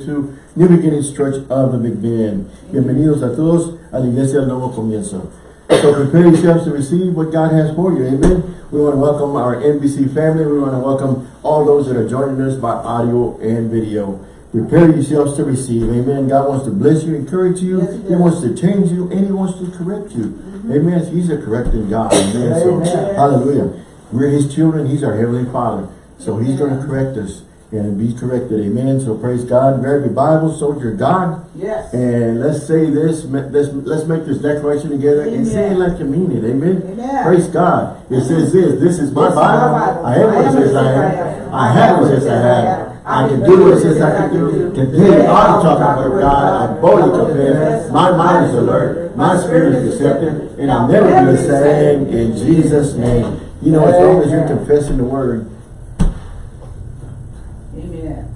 to New Beginnings Church of the Big Bend. Bienvenidos a todos a la Iglesia del Nuevo Comienzo. So prepare yourselves to receive what God has for you. Amen. We want to welcome our NBC family. We want to welcome all those that are joining us by audio and video. Prepare yourselves to receive. Amen. God wants to bless you, encourage you. Yes, he he wants to change you and he wants to correct you. Mm-hmm. Amen. He's a correcting God. Amen. So, Amen. hallelujah. We're his children. He's our heavenly father. So he's going to correct us and be corrected. Amen. So praise God. Bear the Bible, soldier God. Yes. And let's say this, let's, let's make this declaration together and say it like you mean it. Amen. Amen. Praise God. It says this, this is my This is my Bible. Bible. I have what it says I have. I have what it says I have. I can do what it says I can do. Today I'm talking about God. I boldly confess. My mind is alert. My spirit is receptive. And I'll never be the same in Jesus' name. You know, as long as you're confessing the word, Amen.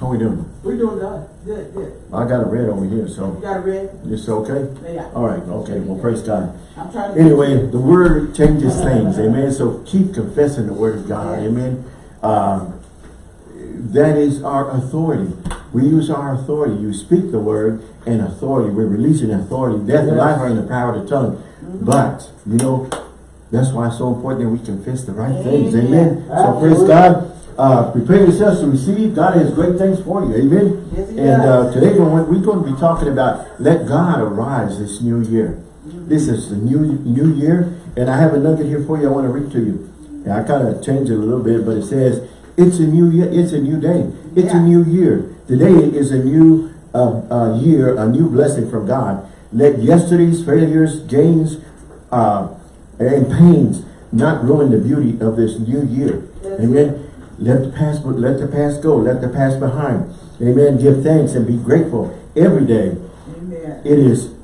how we doing? We're doing good. Good, good. I got a red over here, so. You got a red? it's okay? Yeah. All right, okay, well, praise God. I'm trying to. Anyway, the word changes things, amen. So keep confessing the word of God, amen. Um, that is our authority. We use our authority. You speak the word and authority. We're releasing authority. Death and life are in the power of the tongue. Mm-hmm. But, you know, that's why it's so important that we confess the right things, Amen. amen. So praise God. Uh, prepare yourselves to receive. God has great things for you, amen. Yes, and uh, today we're we're going to be talking about let God arise this new year. This is the new new year, and I have a nugget here for you. I want to read to you. And I kind of changed it a little bit, but it says it's a new year. It's a new day. It's a new year. Today is a new uh, uh, year, a new blessing from God. Let yesterday's failures, gains, uh, and pains not ruin the beauty of this new year. Yes. Amen. Let the past, let the past go. Let the past behind. Amen. Give thanks and be grateful every day. Amen. It is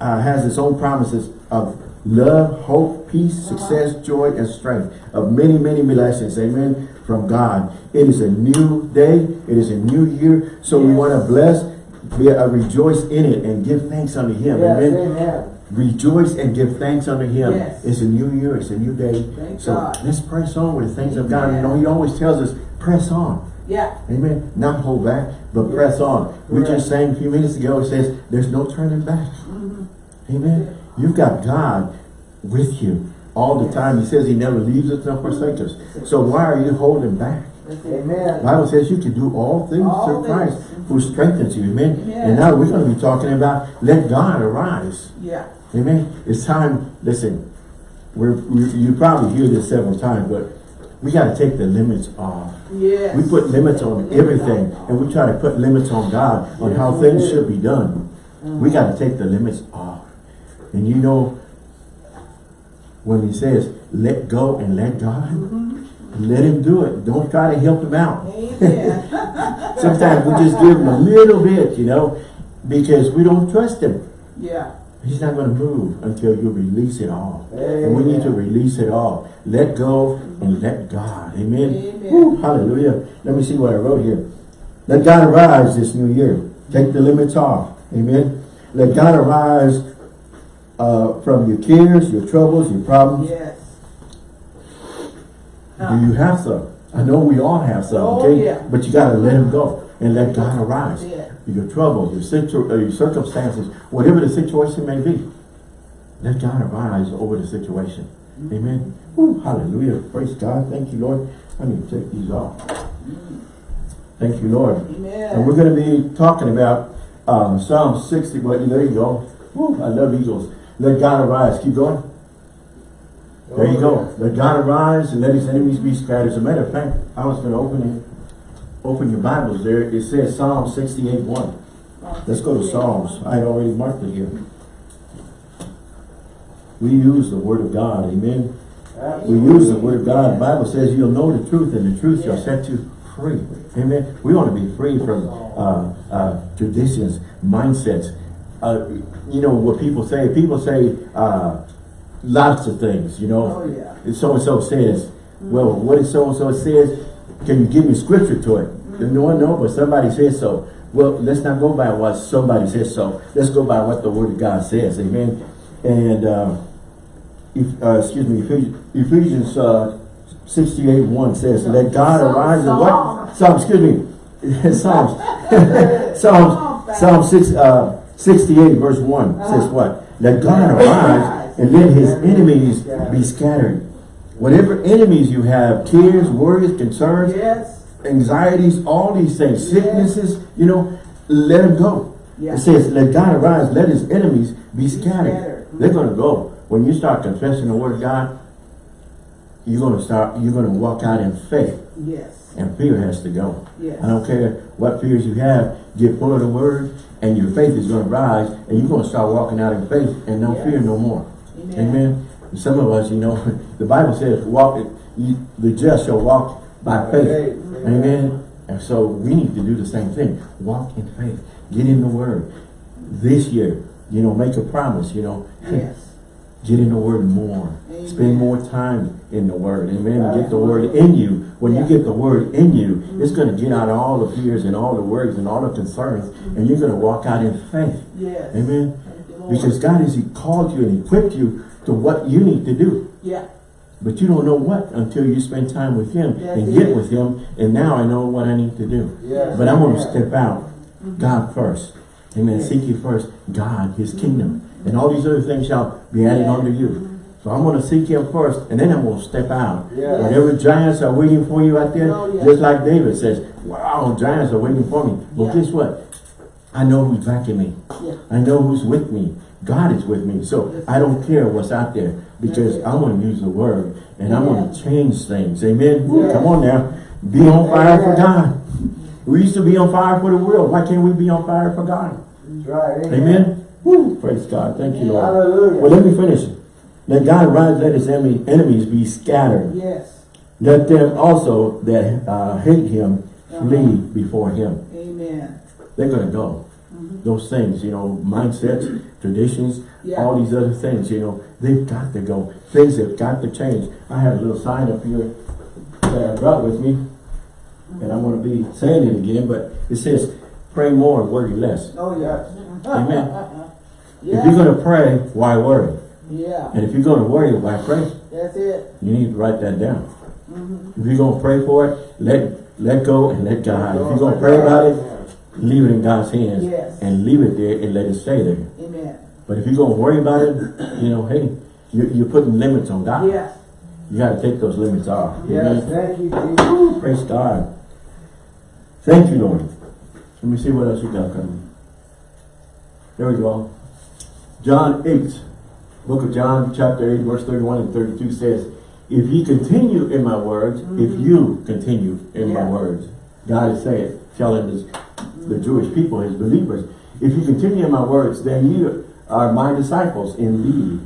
uh, has its own promises of love, hope, peace, success, joy, and strength of many, many blessings. Amen. From God. It is a new day. It is a new year. So we want to bless, be, uh, rejoice in it, and give thanks unto Him. Yes, Amen. amen. Rejoice and give thanks unto Him. Yes. It's a new year. It's a new day. Thank so God. let's press on with the things of God. You know, He always tells us, press on. Yeah. Amen. Not hold back, but press on. We Correct. just sang a few minutes ago, it says, there's no turning back. Mm-hmm. Amen. You've got God with you all the time. He says he never leaves us nor forsakes us. So why are you holding back? It. The Amen. Bible says you can do all things All through Christ things. who strengthens you. Amen. Amen. And now we're going to be talking about let God arise. Yeah. Amen. It's time, listen, we're, we, you probably hear this several times, but we got to take the limits off. Yes. We put limits on everything and we try to put limits on God on how things should be done. We got to take the limits off. And you know, when he says, let go and let God, let him do it. Don't try to help him out. Amen. Sometimes we just give him a little bit, you know, because we don't trust him. yeah. He's not going to move until you release it all. And we need to release it all. Let go and let God. Amen. Amen. Woo, hallelujah. Let me see what I wrote here. Let God arise this new year. Take the limits off. Amen. Let God arise uh, from your cares, your troubles, your problems. Yes. Do you have some? I know we all have some, Oh, okay? yeah. But you got to let him go and let God arise. Yeah. Your troubles, your, situ uh, your circumstances, whatever the situation may be, let God arise over the situation. Mm-hmm. Amen. Woo, hallelujah. Praise God. Thank you, Lord. I need to take these off. Thank you, Lord. Amen. And we're going to be talking about um, Psalm 60. Well, there you go. Woo, I love Eagles. Let God arise. Keep going. There you go. Let God arise and let his enemies be scattered. As a matter of fact, I was going to open it. Open your Bibles there. It says Psalm 68 1. Let's go to Psalms. I had already marked it here. We use the Word of God. Amen. We use the Word of God. The Bible says you'll know the truth and the truth shall set you free. Amen. We want to be free from uh, uh, traditions, mindsets. Uh, you know what people say? People say uh, lots of things, you know. Oh, yeah. And so-and-so says, well, what is so-and-so says? Can you give me scripture to it? No one know, but somebody says so. Well, let's not go by what somebody says so. Let's go by what the Word of God says. Amen. And, uh, if, uh, excuse me, Ephesians uh, 68 1 says, Let God Psalm- arise and Psalm. what? Psalm, excuse me. Psalms. Psalms, Psalm 6, uh, 68 verse 1 says Uh-huh. what? Let God arise and let his enemies be scattered. Whatever enemies you have, tears, worries, concerns, Yes. anxieties, all these things, sicknesses, you know, let them go. It says, let God arise, let his enemies be scattered. scattered. They're going to go. When you start confessing the word of God, you're going to start, you're going to walk out in faith. Yes. And fear has to go. Yes. I don't care what fears you have, get full of the word, and your faith is going to rise, and you're going to start walking out in faith, and no Yes. fear no more. Amen. Amen. Some of us, you know, the Bible says, "Walk you, the just shall walk by faith." Amen. And so we need to do the same thing. Walk in faith. Get in the Word. This year, you know, make a promise. You know, Yes. Get in the Word more. Amen. Spend more time in the Word. Amen. Right. Get the Word in you. When Yeah. you get the Word in you, it's going to get out all the fears and all the worries and all the concerns, and you're going to walk out in faith. Yes. Amen. Thank you, Lord. Because God has called you and equipped you to what you need to do. Yeah. But you don't know what until you spend time with Him That's and get it. with Him. And now I know what I need to do. Yes. But I'm going to step out. Mm-hmm. God first. Amen. Seek you first. God, His kingdom. And all these other things shall be added Yeah. unto you. So I'm going to seek Him first. And then I'm going to step out. Yes. Whatever giants are waiting for you out there, Oh, yeah. just like David says, wow, giants are waiting for me. Well, Yeah. guess what? I know who's backing me. Yeah. I know who's with me. God is with me. So I don't care what's out there because I'm going to use the word and I'm Yeah. going to change things. Amen. Come on now. Be on fire for God. We used to be on fire for the world. Why can't we be on fire for God? That's right. Amen. Praise God. Thank you, Lord. Hallelujah. Well, let me finish. Let God rise, let his enemy, enemies be scattered. Yes. Let them also that uh, hate him flee Uh-huh. before him. Amen. They're going to go. Those things, you know, mindsets, traditions, Yeah. all these other things, you know, they've got to go. Things have got to change. I have a little sign up here that I brought with me, and I'm going to be saying it again, but it says, pray more, worry less. Oh, yeah. Amen. Yeah. If you're going to pray, why worry? Yeah. And if you're going to worry, why pray? That's it. You need to write that down. Mm-hmm. If you're going to pray for it, let let go and let God. If you're going to pray about it, leave it in God's hands Yes. and leave it there and let it stay there. Amen. But if you're going to worry about it, you know, hey, you're, you're putting limits on God. Yeah. You got to take those limits off. Yes, Amen. thank you, Jesus. Praise God. Thank you, Lord. Let me see what else we got coming. There we go. John 8, book of John, chapter 8, verse 31 and 32 says, If ye continue in my words, if mm. you continue in my words, God is saying, telling his, the Jewish people, his believers, if you continue in my words, then you are my disciples indeed.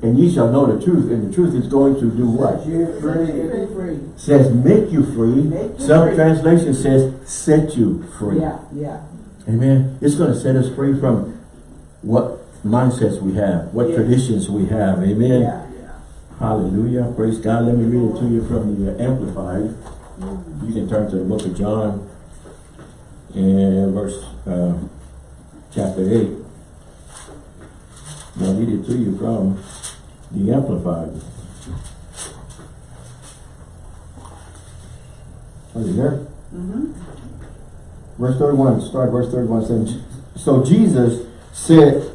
And ye shall know the truth, and the truth is going to do what? Set you free. Free, free. says make you free. Make you Some free. translation says set you free. Yeah. Yeah. Amen. It's going to set us free from what mindsets we have, what Yeah. traditions we have. Amen. Yeah. Yeah. Hallelujah. Praise God. Let me read it to you from the Amplified. You can turn to the book of John and verse uh, chapter 8. I'll read it to you from the Amplified. Are you there? Mm-hmm. Verse 31, start verse 31 saying, So Jesus said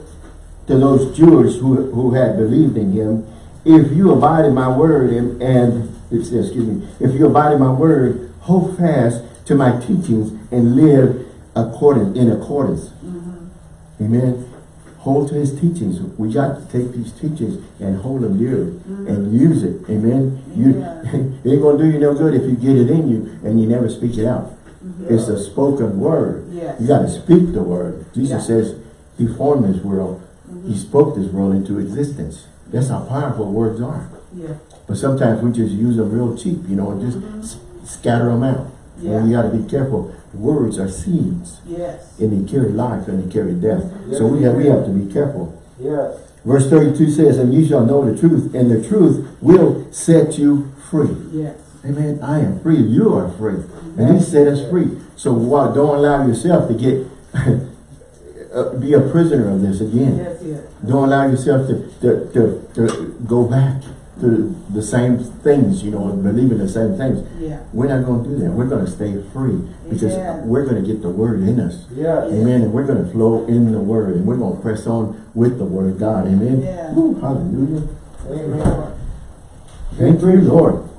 to those Jews who, who had believed in him, If you abide in my word, and, and excuse me, if you abide in my word, hold fast to my teachings and live according in accordance. Mm-hmm. Amen. Hold to his teachings. We got to take these teachings and hold them dearly mm-hmm. and use it. Amen. You, Yeah. it ain't gonna do you no good if you get it in you and you never speak it out. Mm-hmm. It's a spoken word. Yes. You got to speak the word. Jesus Yeah. says he formed this world. He spoke this world into existence. That's how powerful words are. Yeah. But sometimes we just use them real cheap, you know, and just mm-hmm. s- scatter them out. Yeah. And you got to be careful. Words are seeds, Yes. and they carry life and they carry death. Yes, so we have we have to be careful. Yes. Verse 32 says, And you shall know the truth, and the truth will set you free. Yes. Amen. I am free. You are free. And he set us free. So don't allow yourself to get uh, be a prisoner of this again. That's it. Don't allow yourself to, to, to, to go back. to the same things, you know, believing the same things. Yeah. We're not gonna do that. We're gonna stay free because Amen. we're gonna get the word in us. Yes. Amen. And we're gonna flow in the word and we're gonna press on with the word of God. Amen. Yeah. Woo, hallelujah. Amen. Thank you, Lord.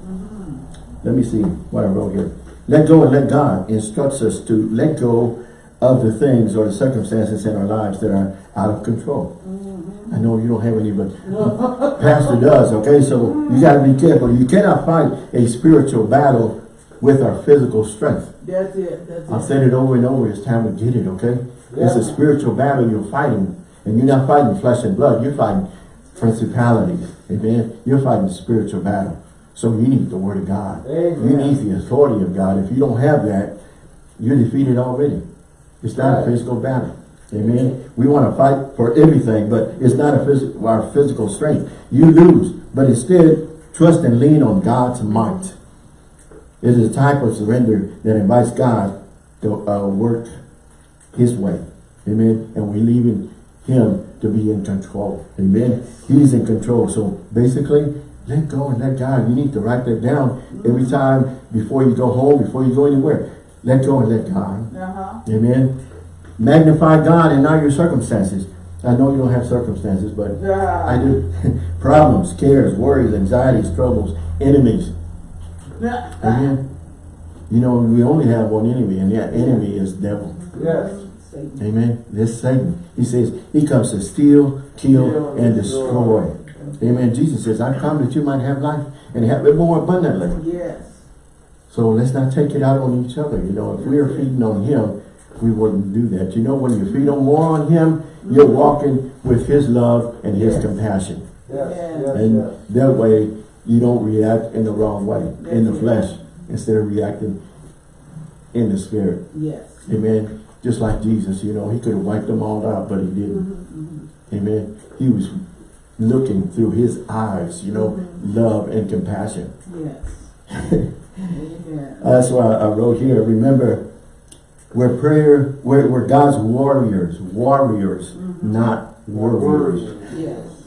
Let me see what I wrote here. Let go and let God instructs us to let go of the things or the circumstances in our lives that are out of control. Mm-hmm. I know you don't have any, but Pastor does, okay? So you mm-hmm. got to be careful. You cannot fight a spiritual battle with our physical strength. That's it, that's I've it. said it over and over. It's time to get it, okay? It's a spiritual battle you're fighting. And you're not fighting flesh and blood. You're fighting principalities. Amen? You're fighting spiritual battle. So you need the word of God. Amen. You need the authority of God. If you don't have that, you're defeated already. It's not a physical battle. Amen? We want to fight for everything, but it's not a phys our physical strength. You lose, but instead, trust and lean on God's might. It is a type of surrender that invites God to uh, work His way. Amen. And we leave in Him to be in control. Amen. He's in control. So basically, let go and let God. You need to write that down every time before you go home, before you go anywhere. Let go and let God. Uh-huh. Amen. Magnify God and not your circumstances. I know you don't have circumstances, but I do. Problems, cares, worries, anxieties, troubles, enemies. Amen. You know, we only have one enemy, and that enemy is devil. Yes. Satan. Amen. This Satan. He says he comes to steal, kill, Kill, and destroy. destroy. Amen. Jesus says, I come that you might have life and have it more abundantly. Yes. So let's not take it out on each other. You know, if we are feeding on him, we wouldn't do that. You know, when you feed on more on him, you're walking with his love and his Yes. compassion. Yes. Yes. And yes. that way, you don't react in the wrong way, in the flesh, instead of reacting in the spirit. Yes. Amen. Just like Jesus, you know, he could have wiped them all out, but he didn't. Mm-hmm, mm-hmm. Amen. He was looking through his eyes, you know, mm-hmm. love and compassion. Yes. That's why I wrote here, remember, we're prayer, we're, we're God's warriors, warriors, mm-hmm. not warriors. Yes.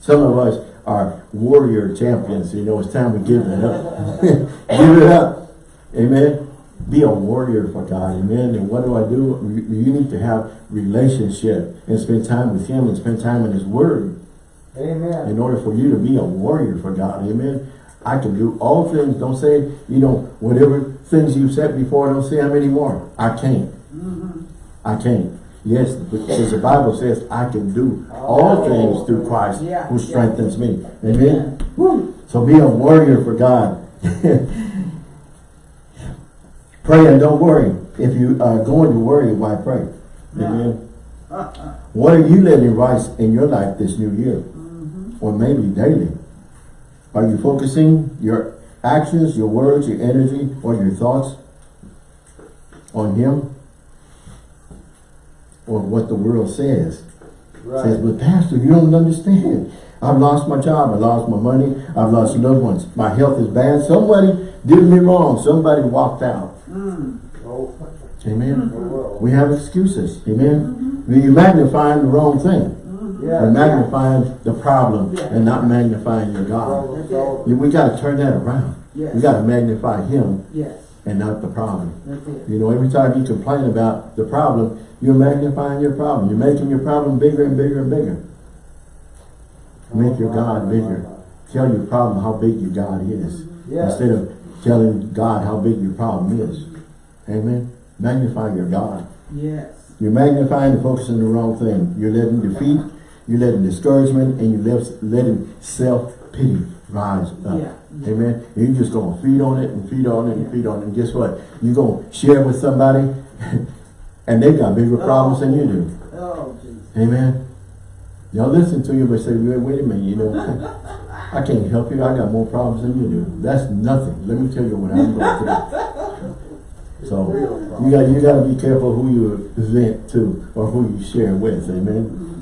Some of us are warrior champions, you know, it's time to give it up. give it up. Amen. Be a warrior for God, amen. And what do I do? You you need to have relationship and spend time with Him and spend time in His Word Amen. in order for you to be a warrior for God, amen. I can do all things. Don't say, you know, whatever things you said before, don't say them anymore. I can't. Mm-hmm. I can't. Yes, because the Bible says I can do all oh. things through Christ Yeah, who yeah. strengthens me. Amen. Woo. So be a warrior for God. pray and don't worry. If you are going to worry, why pray? Amen. What are you letting rise in your life this new year? Mm-hmm. Or maybe daily? Are you focusing your actions, your words, your energy, or your thoughts on Him? Or what the world says? Says, but Pastor, you don't understand. I've lost my job, I lost my money, I've lost loved ones. My health is bad. Somebody did me wrong. Somebody walked out. Mm. Oh, Amen. oh, well. We have excuses. Amen. Mm-hmm. You're magnifying the wrong thing. Yeah. You're magnifying the problem and not magnifying your God. We got to turn that around. Yes. We got to magnify Him Yes. and not the problem. That's it. You know, every time you complain about the problem, you're magnifying your problem. You're making your problem bigger and bigger and bigger. Make your God bigger. Tell your problem how big your God is. Instead of telling God how big your problem is. Amen. Magnify your God. Yes. You're magnifying and focusing the wrong thing. You're letting defeat, you're letting discouragement, and you're letting self-pity rise up. Yeah. Amen. And you're just going to feed on it and feed on it and feed on it. And guess what? You're going to share with somebody, and they've got bigger problems than you do. Oh. oh, Jesus. Amen. Y'all listen to you, but say, wait, wait a minute, you know, I can't help you. I got more problems than you do. That's nothing. Let me tell you what I'm going through. So you got you got to be careful who you vent to or who you share with. Amen. Mm-hmm.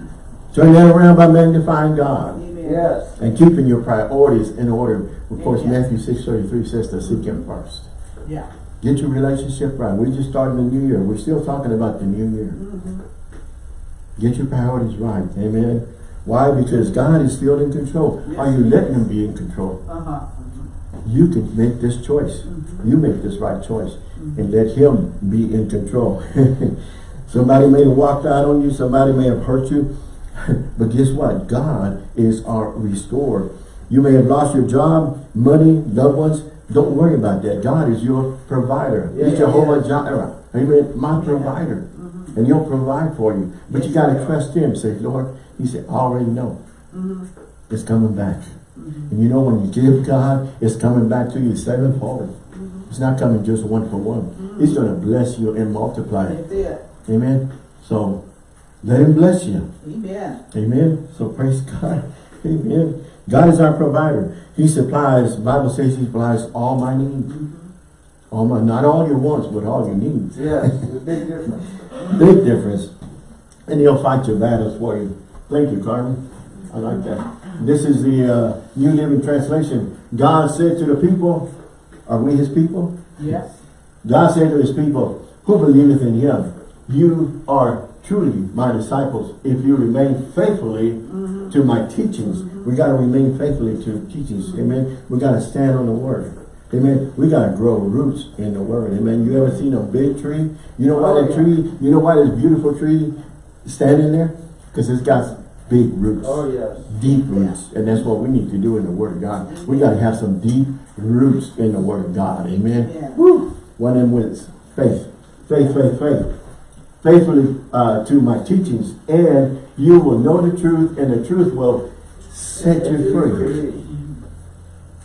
Turn that around by magnifying God Amen. Yes. and keeping your priorities in order. Of course, Amen. Matthew six thirty three says to seek Him first. Yeah. Get your relationship right. We're just starting the new year. We're still talking about the new year. Mm-hmm. Get your priorities right. Amen. Why? Because God is still in control. Are you letting him be in control? Uh-huh. Mm-hmm. You can make this choice. Mm-hmm. You make this right choice. And let him be in control. somebody may have walked out on you. Somebody may have hurt you. but guess what? God is our restorer. You may have lost your job, money, loved ones. Don't worry about that. God is your provider. Yeah, He's Jehovah yeah. Jireh. Amen. My provider. And he'll provide for you. But you got to trust him. Say, Lord, he said, I already know. It's coming back. And you know when you give God, it's coming back to you sevenfold. It's not coming just one for one. He's going to bless you and multiply it. Amen. So let him bless you. Amen. Amen. So praise God. Amen. God is our provider. He supplies, Bible says he supplies all my needs. All my, not all your wants, but all your needs. Yes, big difference. Big difference. And he'll fight your battles for you. Thank you, Carmen. I like that. This is the uh, New Living Translation. God said to the people, are we his people? Yes. God said to his people, who believeth in him, you are truly my disciples if you remain faithfully mm-hmm. to my teachings. We mm-hmm. got to remain faithfully to teachings. Amen. We got to stand on the word. Amen. We got to grow roots in the word. Amen. You ever seen a big tree? You know why Oh, that yeah. tree, you know why this beautiful tree standing there? Because it's got big roots Oh, yes. deep roots. And that's what we need to do in the Word of God. We got to have some deep roots in the Word of God. Amen. Yeah. Woo. One of them was faith. Faith, faith, faith. Faithfully uh, to my teachings. And you will know the truth and the truth will set you free.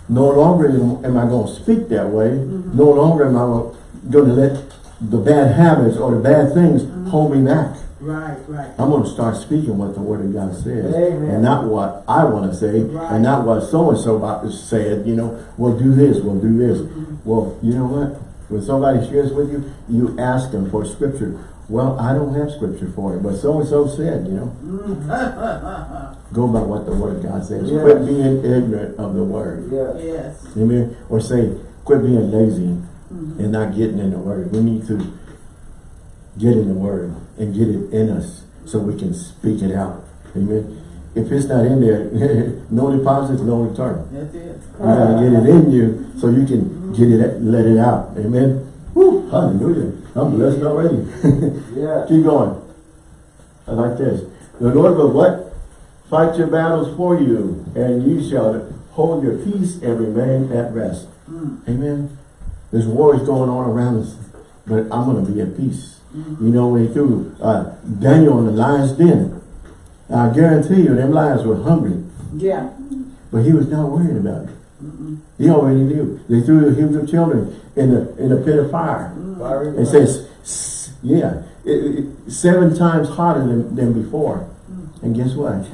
No longer am I going to speak that way. Mm-hmm. No longer am I going to let the bad habits or the bad things mm-hmm. hold me back. Right, right. I'm going to start speaking what the Word of God says. Amen. And not what I want to say. Right. And not what so-and-so about to say it. You know, we'll do this, we'll do this. Mm-hmm. Well, you know what? When somebody shares with you, you ask them for scripture. Well, I don't have scripture for it, but so-and-so said, you know. Go by what the Word of God says. Yes. Quit being ignorant of the Word. Yes. Yes. Amen. Or say, quit being lazy mm-hmm. and not getting in the Word. We need to get in the Word and get it in us so we can speak it out. Amen. If it's not in there, no deposits, no return. That's it. You gotta get it in you so you can get it, let it out. Amen. Woo, hallelujah. I'm blessed already. Yes. Keep going. I like this. The Lord will what? Fight your battles for you, and you shall hold your peace and remain at rest. Amen. There's wars going on around us, but I'm going to be at peace. You know, when he threw uh, Daniel in the lion's den, I guarantee you, them lions were hungry, Yeah. but he was not worried about it. He already knew. They threw the Hebrew children in a, in the pit of fire. Fiery It says, yeah, it, it- seven times hotter than, than before. Mm. And guess what?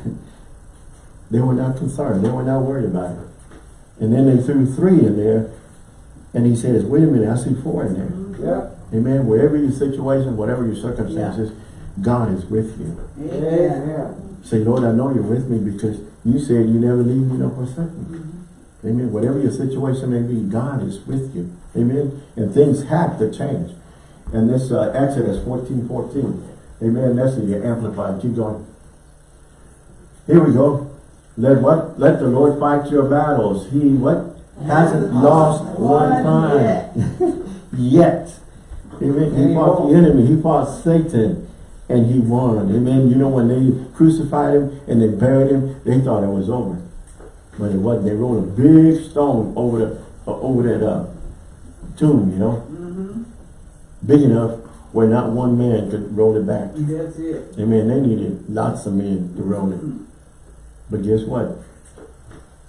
they were not concerned. They were not worried about it. And then they threw three in there. And he says, wait a minute, I see four in there. Mm-hmm. Yeah. Amen. Wherever your situation, whatever your circumstances, God is with you. Amen. Amen. Say, Lord, I know you're with me because you said you never leave me nor forsake me. Mm-hmm. Amen. Whatever your situation may be, God is with you. Amen. And things have to change. And this uh, Exodus 14, 14. Amen. That's the Amplified. Keep going. Here we go. Let what? Let the Lord fight your battles. He what? Hasn't lost one time. Yet. Amen. He fought the enemy. He fought Satan. And he won. Amen. You know when they crucified him and they buried him, they thought it was over. But it wasn't. They rolled a big stone over the uh, over that uh, tomb, you know. Big enough where not one man could roll it back. That's it. Amen. They needed lots of men to roll it. But guess what?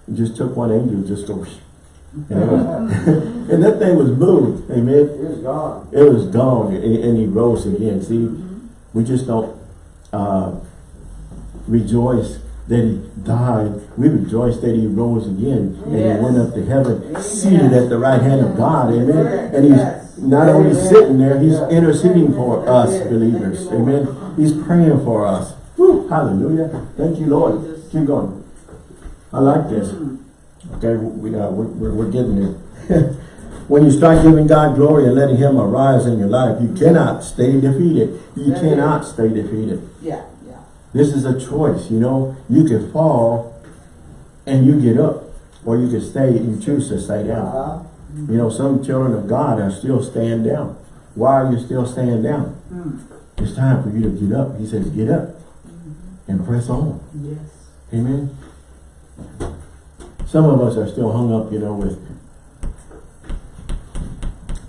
It just took one angel just to and, it was, and that thing was moved. Amen. It's gone. It was gone and, and he rose again. See, we just don't uh, rejoice that he died. We rejoice that he rose again and Yes. he went up to heaven, Amen. seated at the right hand of God. Amen. And he's not only sitting there, he's interceding for us believers. Amen. He's praying for us. Woo, hallelujah. Thank you, Lord. Keep going. I like this. Okay, we, uh, we're, we're, we're getting there. when you start giving God glory and letting Him arise in your life, you cannot stay defeated. You cannot stay defeated. Yeah. This is a choice, you know. You can fall and you get up, or you can stay, you choose to stay down. Uh-huh. You know, some children of God are still staying down. Why are you still staying down? Mm. It's time for you to get up. He says, get up and press on. Yes. Amen. Some of us are still hung up, you know, with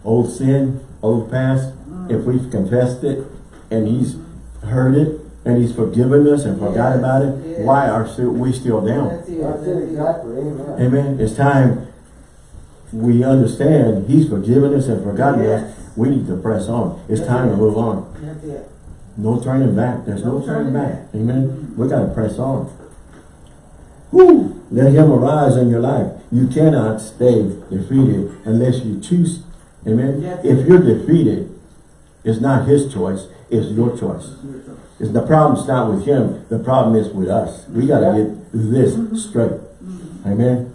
old sin, old past. If we've confessed it and he's heard it and he's forgiven us and forgot Yes, about it, yes. why are still, we still down? That's it, That's that's it, it. exactly, amen. Amen. It's time we understand he's forgiven us and forgotten Yes. us. We need to press on. It's time to move on. That's it. No turning back. There's no, No turning turning back. back. Amen. We got to mm-hmm. press on. Woo! Let him arise in your life. You cannot stay defeated unless you choose. Amen. If you're defeated, it's not his choice. It's your choice. It's the problem's not with him. The problem is with us. We got to get this mm-hmm. straight. Mm-hmm. Amen.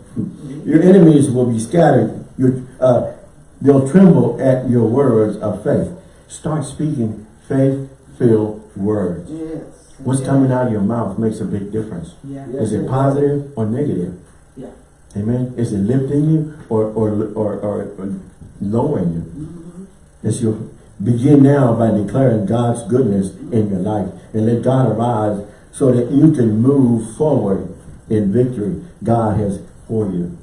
Your enemies will be scattered. Your, uh, they'll tremble at your words of faith. Start speaking faith-filled words. Yes. What's coming out of your mouth makes a big difference. Yeah. Is it positive or negative? Yeah. Amen. Is it lifting you or or or, or, or lowering you? Mm-hmm. As you begin now by declaring God's goodness in your life and let God arise so that you can move forward in victory God has for you.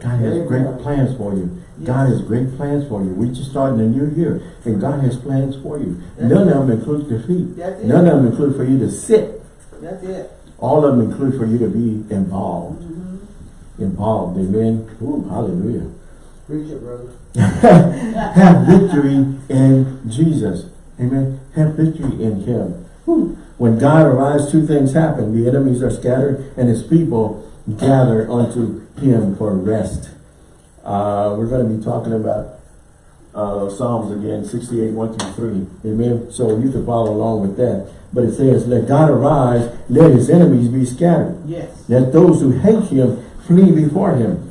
God has great plans for you. God has great plans for you. We just starting a new year and God has plans for you. None of them include defeat. That's it. None of them include for you to sit. That's it. All of them include for you to be involved. Mm-hmm. Involved. Amen. Ooh, hallelujah. Preach it, brother. Have victory in Jesus. Amen. Have victory in Him. Whew. When God arrives, two things happen. The enemies are scattered and His people gather unto Him for rest. Uh, we're going to be talking about uh, Psalms again, 68, 1 through 3. Amen. So you can follow along with that. But it says, let God arise, let His enemies be scattered. Yes. Let those who hate Him flee before Him.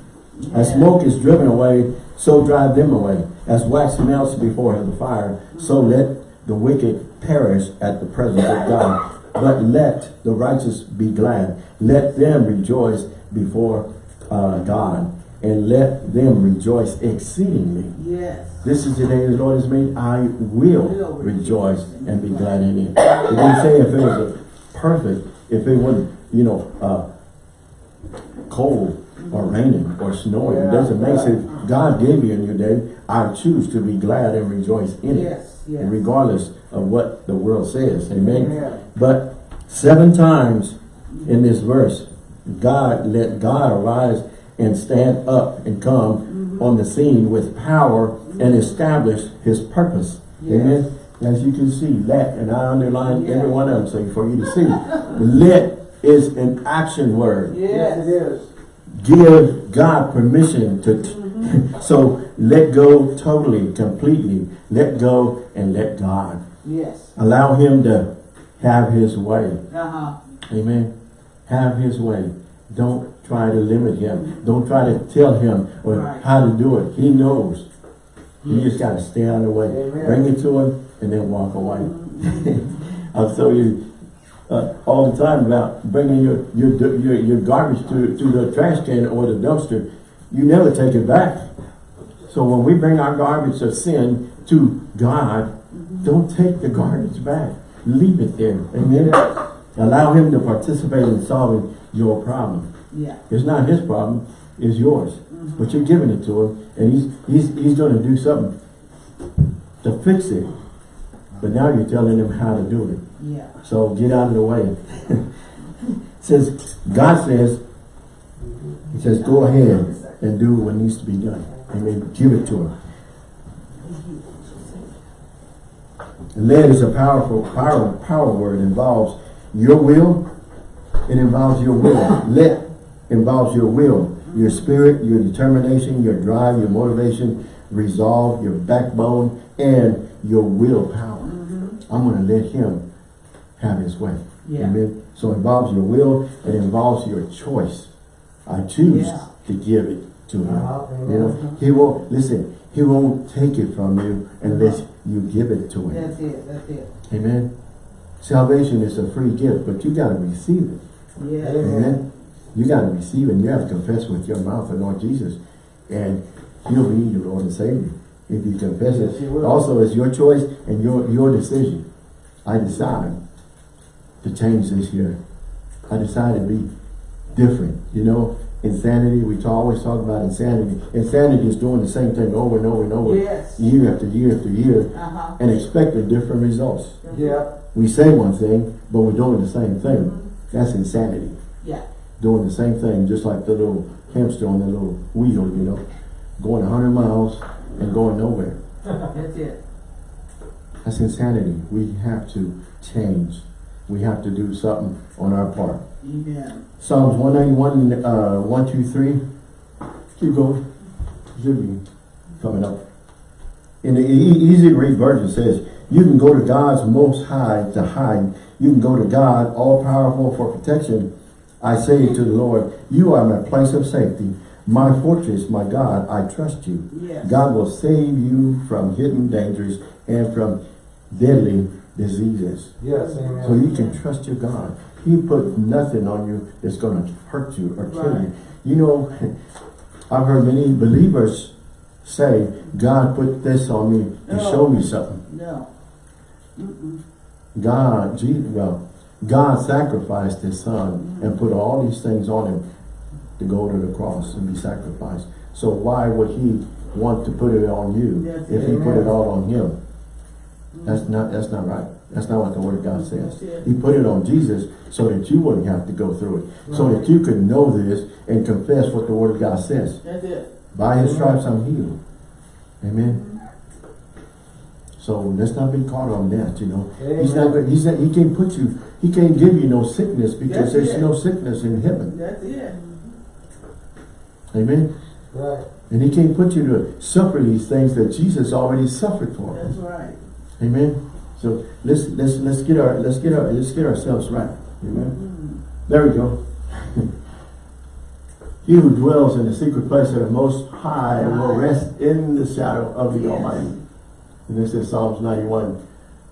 As smoke is driven away, so drive them away. As wax melts before the fire, so let the wicked perish at the presence of God. But let the righteous be glad. Let them rejoice before uh, God. And let them rejoice exceedingly. Yes. This is the day the Lord has made. I will rejoice and be glad in it. It didn't say if it was perfect, if it wasn't, you know, uh, cold or raining or snowing. It doesn't make sense. God gave you a new day. I choose to be glad and rejoice in it. Yes. Yes. Regardless of what the world says. Amen. Amen. But seven times in this verse, God let God arise and stand up and come Mm-hmm. on the scene with power and establish his purpose. Yes. Amen. As you can see, let, and I underline Yeah. every one of them so for you to see. let is an action word. Yes, it Yes. is. Give God permission to, Mm-hmm. so let go totally, completely. Let go and let God. Yes. Allow him to have his way. Uh-huh. Amen. Have his way. Don't try to limit him. Don't try to tell him or Right. how to do it. He knows. You just got to stay out of the way. Amen. Bring it to him and then walk away. I'll tell you uh, all the time about bringing your, your, your, your garbage to, to the trash can or the dumpster. You never take it back. So when we bring our garbage of sin to God, don't take the garbage back. Leave it there. Amen. Allow him to participate in solving your problem. Yeah. It's not his problem, it's yours. But you're giving it to him and he's he's he's gonna do something to fix it. But now you're telling them how to do it. Yeah. So get out of the way. says God says, He says, go ahead and do what needs to be done. Amen. Give it to him. Led is a powerful power power word. It involves your will. It involves your will. Let involves your will, your spirit, your determination, your drive, your motivation, resolve, your backbone, and your willpower. I'm going to let him have his way. Yeah. Amen. So it involves your will. It involves your choice. I choose Yeah. to give it to him. Uh-huh. You know, he won't, listen, he won't take it from you unless you give it to him. That's it. That's it. Amen. Salvation is a free gift, but you gotta receive it. Yeah. Amen. You gotta receive it. You have to confess with your mouth the Lord Jesus. And he'll be your Lord and Savior. If you confess it. Also, it's your choice and your, your decision. I decide to change this year. I decided to be different. You know, insanity, we talk, always talk about insanity. Insanity is doing the same thing over and over and over. Yes. Year after year after year. Uh-huh. And expecting different results. Yeah. We say one thing, but we're doing the same thing. That's insanity Yeah. doing the same thing, just like the little hamster on the little wheel, you know, going hundred miles and going nowhere. That's it. That's insanity. We have to change. We have to do something on our part. Amen. Psalms one ninety-one, uh, one, two, three. Keep going. Should be coming up. In the e easy to read version says, you can go to God's most high to hide. You can go to God, all powerful for protection. I say to the Lord, you are my place of safety, my fortress, my God, I trust you. Yes. God will save you from hidden dangers and from deadly diseases. Yes, amen. So you can trust your God. He put nothing on you that's going to hurt you or kill Right. you. You know, I've heard many believers say, God put this on me to No. show me something. No. Mm-mm. God, Jesus, well, God sacrificed his son and put all these things on him to go to the cross and be sacrificed. So why would he want to put it on you That's if he it. put it all on him? That's not, that's not right. That's not what the word of God says. He put it on Jesus so that you wouldn't have to go through it. So that you could know this and confess what the word of God says. That's it. By his stripes I'm healed. Amen. Mm-hmm. So let's not be caught on that, you know. He's not, Amen. he's not, he can't put you, he can't give you no sickness because That's there's it. no sickness in heaven. That's it. Amen. Right. And he can't put you to suffer these things that Jesus already suffered for. That's right. Amen. So let's let's let's get our let's get our let's get ourselves right. Amen. Mm. There we go. he who dwells in the secret place of the most high will rest in the shadow of the Yes. Almighty. And this is Psalms 91,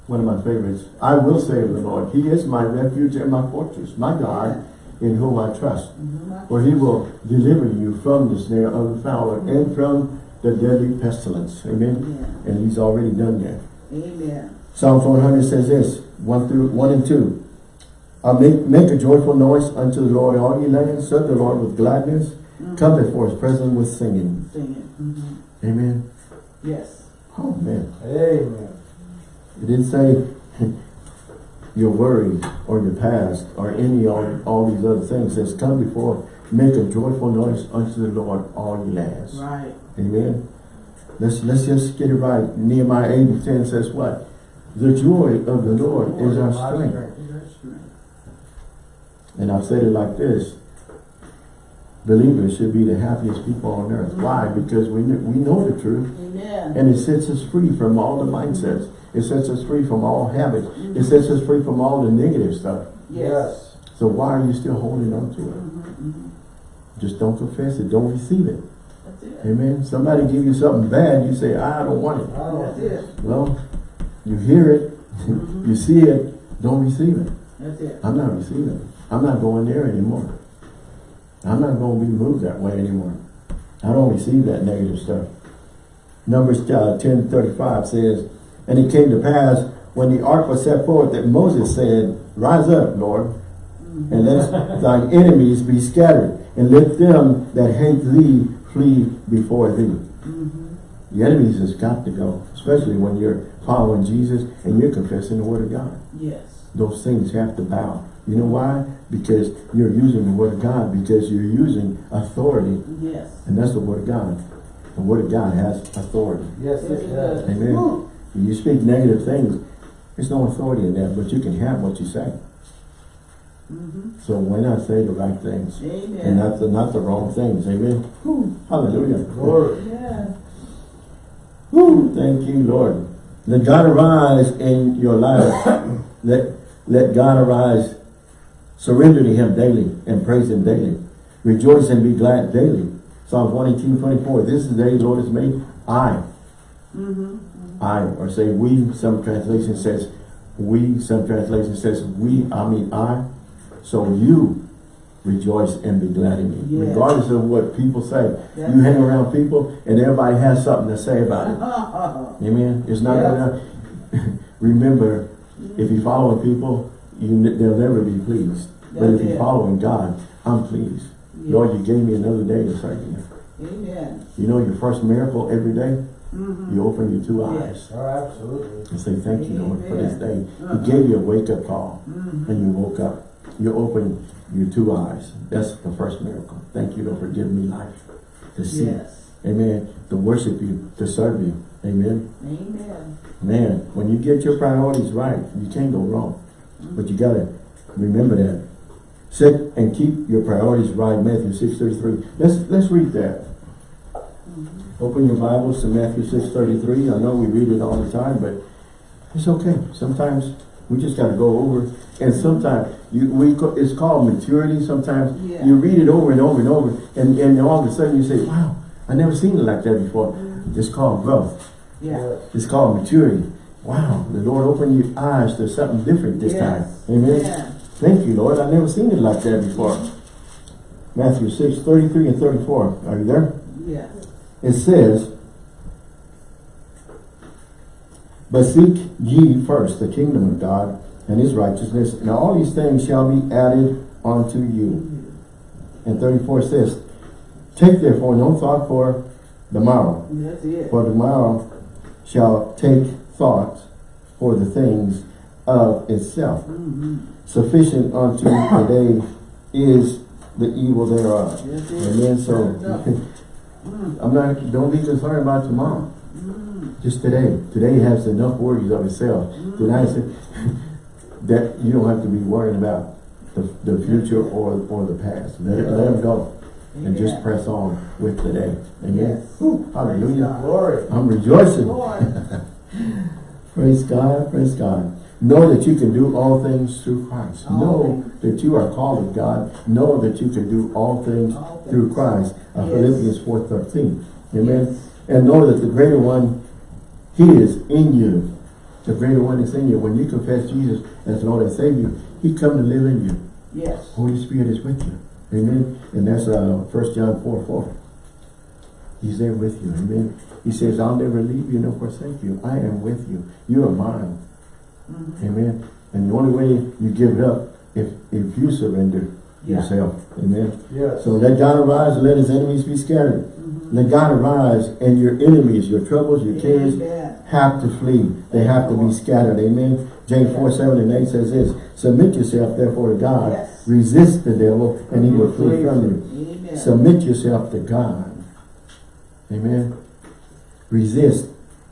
one of my favorites. I will say of the Lord, He is my refuge and my fortress, my God, in whom I trust. For he will deliver you from the snare of the fowler and from the deadly pestilence. Amen. Yeah. And he's already done that. Amen. Psalms 100 says this, 1 through 1 and 2. Uh, make, make a joyful noise unto the Lord, all ye lands. Serve the Lord with gladness. Come before his presence with singing. Sing it. Mhm. Amen. Yes. Oh, man. Amen. It didn't say your worry or your past or any all, all these other things. Says, come before, make a joyful noise unto the Lord, all ye lands. Right. Amen. Let's let's just get it right. Nehemiah 8 and 10 says what? The joy of the Lord is our strength. And I've said it like this. Believers should be the happiest people on earth. Why? Because we, we know the truth. Amen. And it sets us free from all the mindsets. It sets us free from all habits. It sets us free from all the negative stuff. Yes. So why are you still holding on to it? Mhm, mhm. Just don't confess it. Don't receive it. That's it. Amen. Somebody give you something bad, you say, I don't want it. I That's don't it. Well, you hear it, you see it, don't receive it. That's it. I'm not receiving it. I'm not going there anymore. I'm not going to be moved that way anymore. I don't receive that negative stuff. Numbers uh, 10 35 says, And it came to pass when the ark was set forth that Moses said, Rise up, Lord, and let thine enemies be scattered, and let them that hate thee flee before thee. Mhm. The enemies has got to go, especially when you're following Jesus and you're confessing the word of God. Yes. Those things have to bow. You know why? Because you're using the word of God, because you're using authority, Yes. and that's the word of God. The word of God has authority. Yes, Yes, it it does. does. Amen. Woo. When you speak negative things, there's no authority in that, but you can have what you say. Mhm. So why not say the right things? And not the, not the wrong things. Amen. Whew. Hallelujah. Glory. Yeah. Whew. Thank you, Lord. Let God arise in your life. let, let God arise. Surrender to him daily and praise him daily. Rejoice and be glad daily. Psalms 118, 24. This is the day the Lord has made. I, Mm-hmm. I, or say we, some translation says, we, some translation says, we, I mean I, so you rejoice and be glad in me. Yes. Regardless of what people say. That's you hang around people and everybody has something to say about it. Amen. It's not gonna, remember, if you're following people, you, they'll never be pleased. But if you're it. following God, I'm pleased. Yeah. Lord, you gave me another day to serve you. Amen. You know your first miracle every day? Mhm. You open your two eyes Yes. Oh, absolutely. and say, thank you, Lord, for this day. Uh-huh. He gave you a wake-up call Mhm. and you woke up. You open your two eyes. That's the first miracle. Thank you, Lord, for giving me life to see. Yes. Amen. To worship you, to serve you. Amen. Amen. Man, when you get your priorities right, you can't go wrong. But you gotta remember that. Set and keep your priorities right, Matthew 6.33. Let's let's read that. Open your Bibles to Matthew 6.33. I know we read it all the time, but it's okay. Sometimes we just gotta go over. And sometimes you we it's called maturity. Sometimes Yeah. you read it over and over and over, and, and all of a sudden you say, Wow, I never seen it like that before. Mm-hmm. It's called growth. Yeah. It's called maturity. Wow, the Lord opened your eyes to something different this Yes. time. Amen. Yeah. Thank you, Lord. I've never seen it like that before. Matthew 6, 33 and 34. Are you there? Yes. It says, But seek ye first the kingdom of God and his righteousness, and all these things shall be added unto you. And 34 says, Take therefore no thought for the morrow, for tomorrow shall take thought for the things of itself. Mhm. Sufficient unto the day is the evil thereof. Amen. So Mm. I'm not don't be concerned about tomorrow. Mm. Just today. Today has enough worries of itself. Tonight that you don't have to be worrying about the, the future or or the past. Let it let them go. And just press on with today. Amen. Yes. Whew, Praise hallelujah. Glory. I'm rejoicing. Praise God, praise God. Know that you can do all things through Christ. All know that you are called of God. Know that you can do all things All things. through Christ. Uh, Yes. Philippians 4.13. Amen. Yes. And know that the greater one, He is in you. The greater one is in you. When you confess Jesus as Lord and Savior, He come to live in you. Yes. Holy Spirit is with you. Amen. And that's uh, 1 John 4, 4. He's there with you. Amen. He says, I'll never leave you nor forsake you. I am with you. You are mine. Mhm. Amen. And the only way you give it up if if you surrender Yeah. yourself. Amen. Yes. So let God arise and let his enemies be scattered. Mhm. Let God arise and your enemies, your troubles, your cares have to flee. They have to be scattered. Amen. James 4, 7 and 8 says this. Submit yourself therefore to God. Yes. Resist the devil and he will flee from you. Amen. Submit yourself to God. Amen. Resist.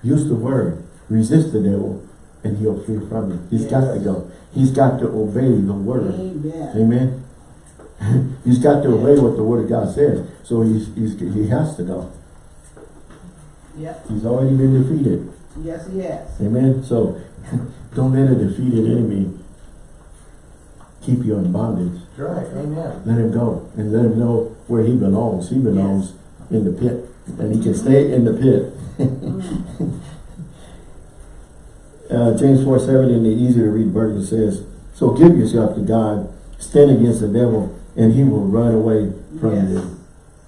Use the word. Resist the devil and he'll flee from you. He's got to go. He's got to obey the word. Amen. Amen. he's got to obey what the word of God says. So he's, he's he has to go. Yep. He's already been defeated. Yes, yes. Amen. So don't let a defeated enemy keep you in bondage. Right. Amen. Let him go and let him know where he belongs. He belongs in the pit. And he can stay in the pit. uh, James 4 7 in the easy to read version says, So give yourself to God, stand against the devil, and he will run away from Yes. you.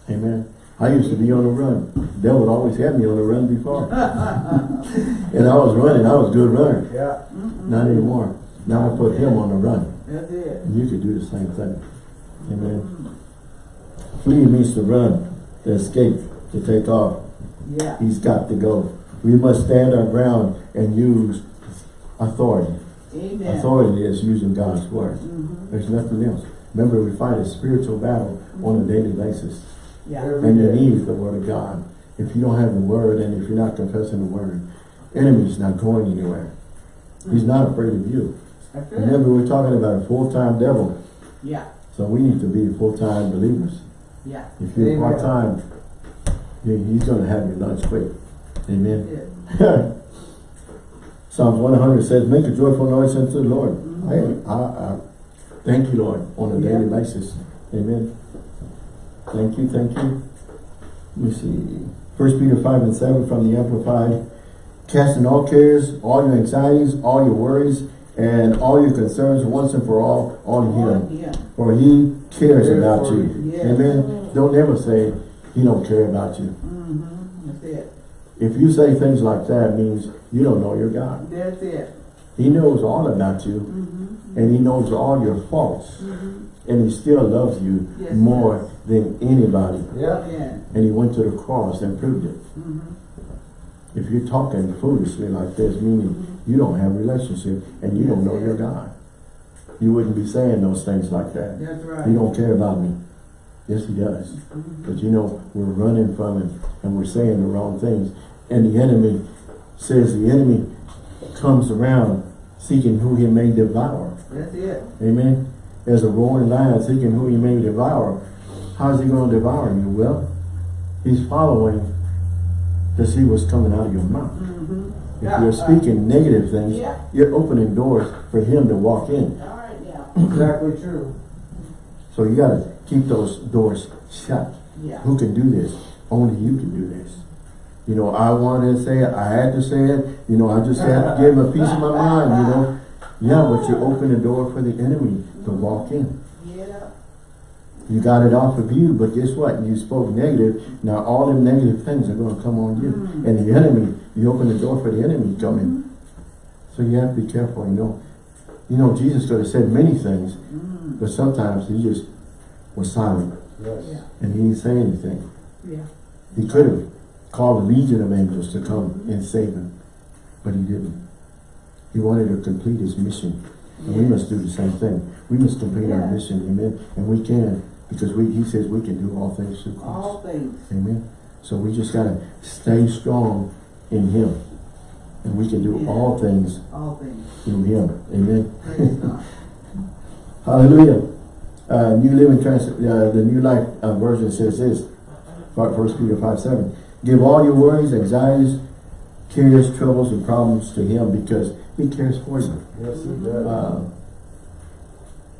Amen. I used to be on the run. The devil always had me on the run before. and I was running. I was a good runner. Yeah. Not anymore. Now I put him on the run. That's it. And you could do the same thing. Amen. Flee means to run, to escape, to take off. Yeah. He's got to go. We must stand our ground and use authority. Amen. Authority is using God's word. Mhm. There's nothing else. Remember, we fight a spiritual battle on a daily basis. Yeah. And you need the word of God. If you don't have the word and if you're not confessing the word, enemy's not going anywhere. He's not afraid of you. Remember, we're talking about a full-time devil. Yeah. So we need to be full-time believers. Yeah. If you're Amen. part-time, he- he's going to have your lunch quick. Amen. That's it. Psalms 100 says, make a joyful noise unto the Lord. Mhm. I, I, I thank you, Lord, on a daily Yeah. basis. Amen. Thank you, thank you. Let me see. First Peter 5 and 7 from the Amplified. Casting all cares, all your anxieties, all your worries, And all your concerns once and for all on him. him. For he cares Cares about you. Yes. Amen. Don't ever say he don't care about you. Mm-hmm. That's it. If you say things like that, it means you don't know your God. That's it. He knows all about you Mm-hmm. and he knows all your faults. Mm-hmm. And he still loves you Yes, more than anybody. Yeah. Yeah. And he went to the cross and proved it. Mm-hmm. If you're talking foolishly like this, meaning you don't have a relationship and you don't know your God, you wouldn't be saying those things like that. That's right. He don't care about me. Yes, he does. Mhm. But you know, we're running from him and we're saying the wrong things. And the enemy says the enemy comes around seeking who he may devour. That's it. Amen. As a roaring lion seeking who he may devour. How's he going to devour you? Well, he's following to see what's coming out of your mouth. Mm-hmm. If you're speaking negative things, Yeah. you're opening doors for him to walk in. All right now. Exactly true. So you got to keep those doors shut. Yeah. Who can do this? Only you can do this. You know, I wanted to say it, I had to say it, you know, I just had to give him a piece of my mind, you know. Yeah, but you open the door for the enemy to walk in. Yeah. You got it off of you, but guess what? You spoke negative. Now all them negative things are going to come on you. Mm. And the enemy, you open the door for the enemy to come in. So you have to be careful, you know. You know, Jesus could have said many things, Mm-hmm. but sometimes he just was silent Yes. Yeah. and he didn't say anything. Yeah. He could have called a legion of angels to come and save him, but he didn't. He wanted to complete his mission. And we must do the same thing. We must complete our mission, amen. And we can, because we, he says we can do all things through Christ. All things. Amen. So we just gotta stay strong in him. And we can do Yeah. all things All things. through him. Amen. Hallelujah. Uh, New Living Trans, uh, the New Life uh, version says this, First Peter 5, 7. Give all your worries, anxieties, cares, troubles, and problems to him because he cares for you. Yes, he does. Uh,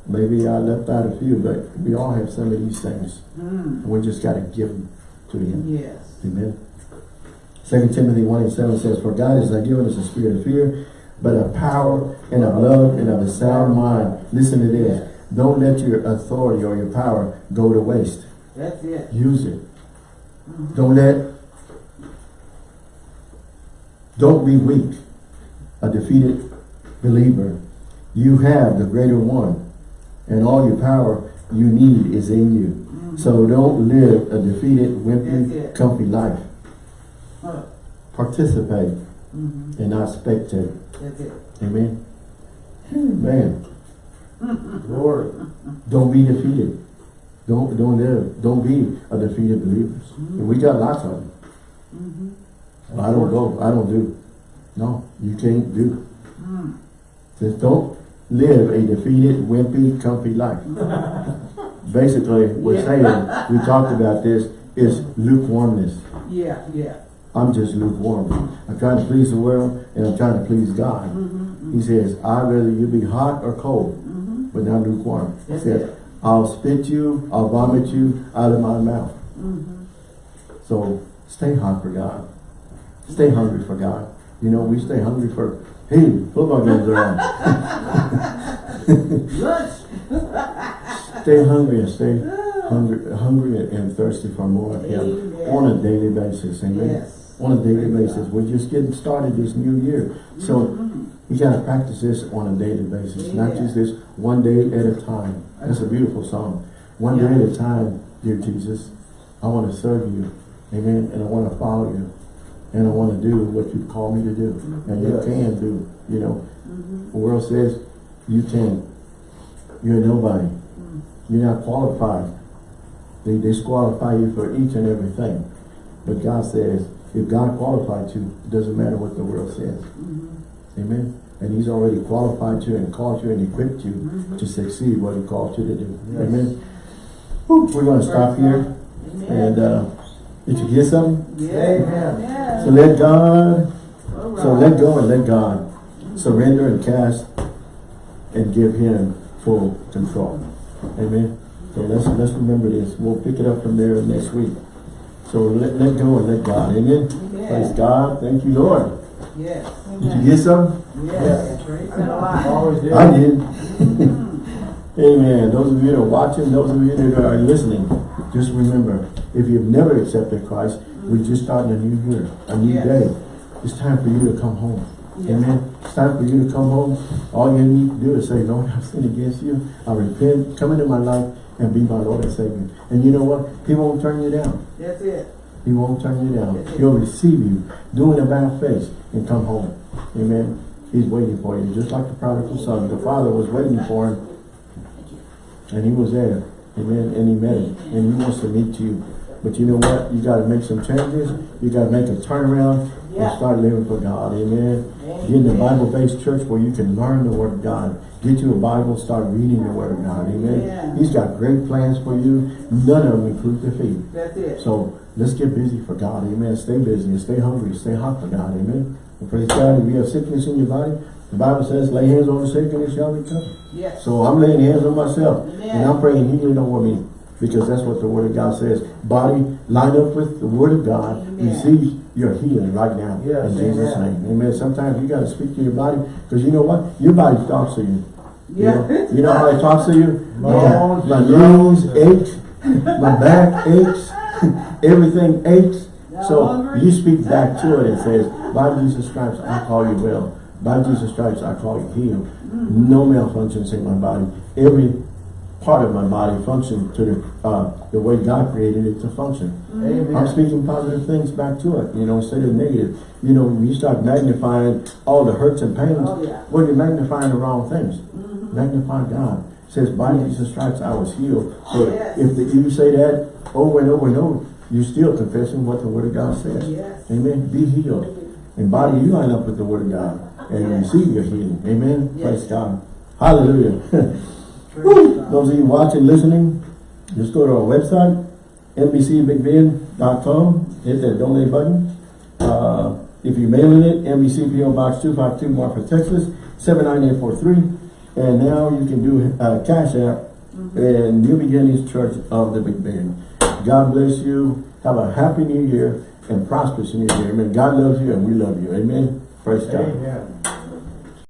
maybe I left out a few, but we all have some of these things. Mm. We just got to give them to him. Yes. Amen. Second Timothy 1 and 7 says, For God has not given us a spirit of fear, but of power and of love and of a sound mind. Listen to this. Don't let your authority or your power go to waste. That's it. Use it. Don't let, don't be weak, a defeated believer. You have the greater one, and all your power you need is in you. Mm-hmm. So don't live a defeated, wimpy, comfy life. Huh. Participate Mm-hmm. and not spectate. That's it. Amen. Hmm. Man, Glory. don't be defeated. Don't don't live. Don't be a defeated believers. And mm-hmm. we got lots of them. I don't go. I don't do. No, you can't do. Mm. Just don't live a defeated, wimpy, comfy life. Basically, we're saying, we talked about this, is lukewarmness. Yeah, yeah. I'm just lukewarm. I'm trying to please the world and I'm trying to please God. Mm-hmm. He says, I'd rather you be hot or cold, Mm-hmm. but not lukewarm. He says, it. I'll spit you, I'll vomit you out of my mouth. Mm-hmm. So stay hot for God. Stay hungry for God. You know, we stay hungry for, hey, football games are on. Stay hungry and stay hungry, hungry and thirsty for more of Him on a daily basis. Amen. Yes. On a daily basis. We're just getting started this new year. So we gotta practice this on a daily basis, not just this one day at a time. That's a beautiful song. One day at a time, dear Jesus. I want to serve you. Amen. And I want to follow you. And I want to do what you call me to do. And you Yes. can do, you know. Mhm. The world says you can. You're nobody. Mm. You're not qualified. They disqualify you for each and everything. But God says, if God qualified you, it doesn't matter what the world says. Mhm. Amen. And He's already qualified you and called you and equipped you to succeed what He called you to do. Yes. Amen. Whew, we're going to stop here. Amen. And uh, did you hear something? yeah. Amen. Yeah. So let God, All so let go and let God surrender and cast and give Him full control. Amen. So let's let's remember this. We'll pick it up from there next week. So let, let go and let God. Amen. Amen. Praise God. Thank you, Lord. Yes. Did you get something? Yes, praise the Lord. Always did. I did. Amen. Those of you that are watching, those of you that are listening, just remember, if you've never accepted Christ, we're just starting a new year, a new Yes. day. It's time for you to come home. Yes. Amen. It's time for you to come home. All you need to do is say, Lord, I've sinned against you. I repent. Come into my life and be my Lord and Savior. And you know what? He won't turn you down. That's it. He won't turn you down. He'll receive you, doing a bad face, and come home. Amen. He's waiting for you, just like the prodigal son. The father was waiting for him, and he was there. Amen. And he met him, and he wants to meet you. But you know what? You got to make some changes. You got to make a turnaround Yeah. and start living for God. Amen. Get in a Bible-based church where you can learn the Word of God. Get you a Bible, start reading the Word of God. Amen. Yeah. He's got great plans for you. None of them include defeat. That's it. So let's get busy for God, amen. Stay busy, stay hungry, stay hot for God, amen. And praise God, if you have sickness in your body, the Bible says, lay hands on the sick and it shall recover. Yes. So I'm laying hands on myself Amen. and I'm praying healing over me because that's what the Word of God says. Body, line up with the Word of God, Amen. receive your healing right now Yes, in Jesus' amen. name. Amen. Sometimes you got to speak to your body because you know what? Your body talks to you. You Yeah. know, you know how it talks to you? Bones, My bones, knees ache, my back aches, everything aches. So you speak back to it and says, by Jesus stripes I call you well. By Jesus stripes I call you healed. No malfunctions in my body. Every part of my body function to the uh, the way God created it to function. Amen. I'm speaking positive things back to it, you know, instead of negative. You know, when you start magnifying all the hurts and pains. Oh, yeah. Well, you're magnifying the wrong things. Magnify God. It says, by Jesus stripes I was healed. So Yes. if the, you say that over and over and over, you're still confessing what the Word of God says. Yes. Amen. Be healed. And body, you line up with the Word of God and Yes. receive your healing. Amen. Praise God. Hallelujah. Praise God. Those of you watching, listening, just go to our website, NBCBigBend.com, hit that donate button. Uh, if you're mailing it, NBC PO Box 252, Marfa, Texas, 79843. And now you can do uh, Cash App and New Beginnings Church of the Big Bend. God bless you. Have a happy new year and prosperous new year. Amen. God loves you and we love you. Amen. Praise God. Amen.